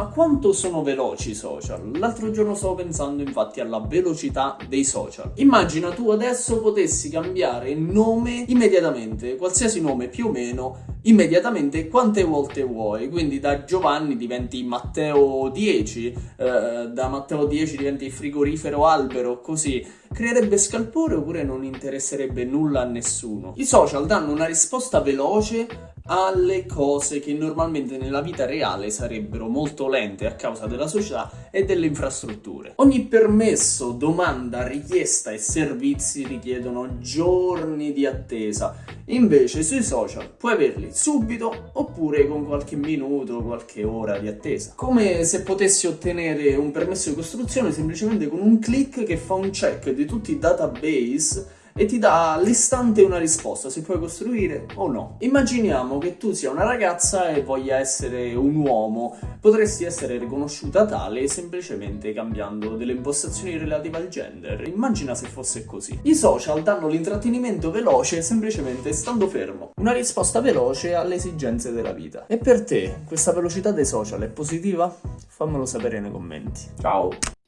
Ma quanto sono veloci i social? L'altro giorno stavo pensando infatti alla velocità dei social. Immagina tu adesso potessi cambiare nome immediatamente, qualsiasi nome più o meno, immediatamente quante volte vuoi. Quindi da Giovanni diventi Matteo 10, eh, da Matteo 10 diventi frigorifero albero, così. Creerebbe scalpore oppure non interesserebbe nulla a nessuno? I social danno una risposta veloce alle cose che normalmente nella vita reale sarebbero molto lente a causa della società e delle infrastrutture. Ogni permesso, domanda, richiesta e servizi richiedono giorni di attesa, invece sui social puoi averli subito oppure con qualche minuto, qualche ora di attesa. Come se potessi ottenere un permesso di costruzione semplicemente con un click che fa un check di tutti i database e ti dà all'istante una risposta se puoi costruire o no. Immaginiamo che tu sia una ragazza e voglia essere un uomo, potresti essere riconosciuta tale semplicemente cambiando delle impostazioni relative al gender. Immagina se fosse così. I social danno l'intrattenimento veloce semplicemente stando fermo. Una risposta veloce alle esigenze della vita. E per te questa velocità dei social è positiva? Fammelo sapere nei commenti. Ciao!